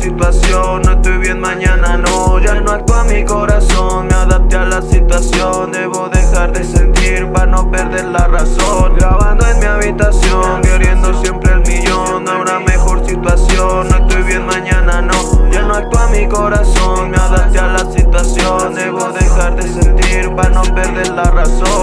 situación No estoy bien, mañana no. Ya no actúa mi corazón Me adapté a la situación. Debo dejar de sentir para no perder la razón. Grabando en mi habitación Queriendo siempre el millón. Ahora mejor situación No estoy bien, mañana no. Ya no actúa mi corazón Me adapté a la situación. Debo dejar de sentir para no perder la razón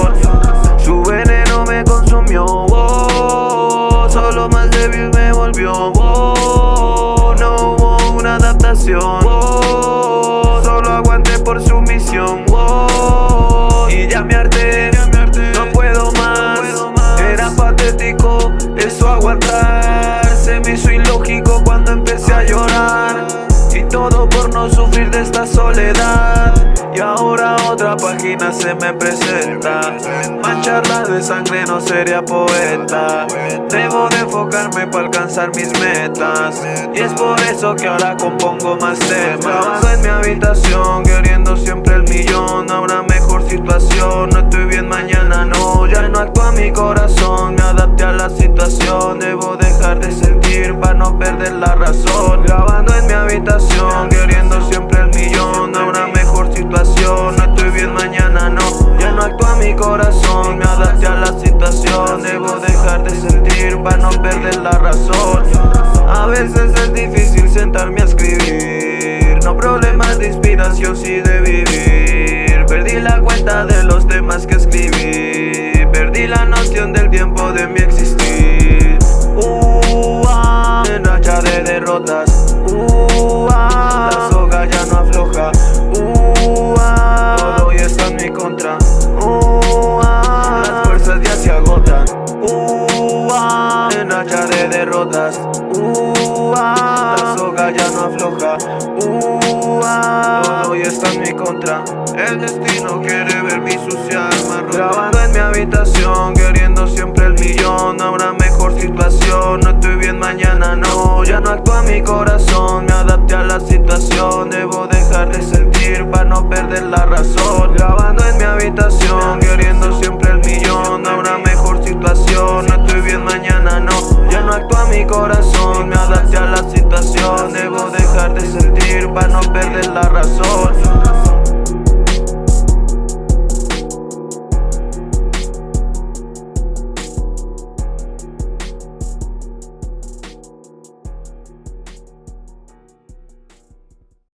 Por no sufrir de esta soledad. Y ahora otra página se me presenta. Mancharla de sangre no sería poeta. Debo de enfocarme para alcanzar mis metas. Y es por eso que ahora compongo más temas. Trabajando en mi habitación queriendo siempre el millón. Ahora mejor situación, no estoy bien mañana no. Ya no actúa mi corazón, me adapté a la situación. Debo dejar de sentir para no perder la razón. Grabando corazón, me adapté a la situación. Debo dejar de sentir para no perder la razón. A veces es difícil sentarme a escribir. No problemas de inspiración, sí de vivir. Perdí la cuenta de los temas que escribí. Perdí la noción del tiempo de mi existir. Uh, ah, En racha de derrotas racha de derrotas uh, La soga ya no afloja. Uh, Todo hoy está en mi contra. El destino quiere ver mi sucia alma rota. Grabando en mi habitación Queriendo siempre el millón. Ahora mejor situación No estoy bien mañana no. Ya no actúa mi corazón Me adapté a la situación. Debo dejar de sentir para no perder la razón. Grabando en mi habitación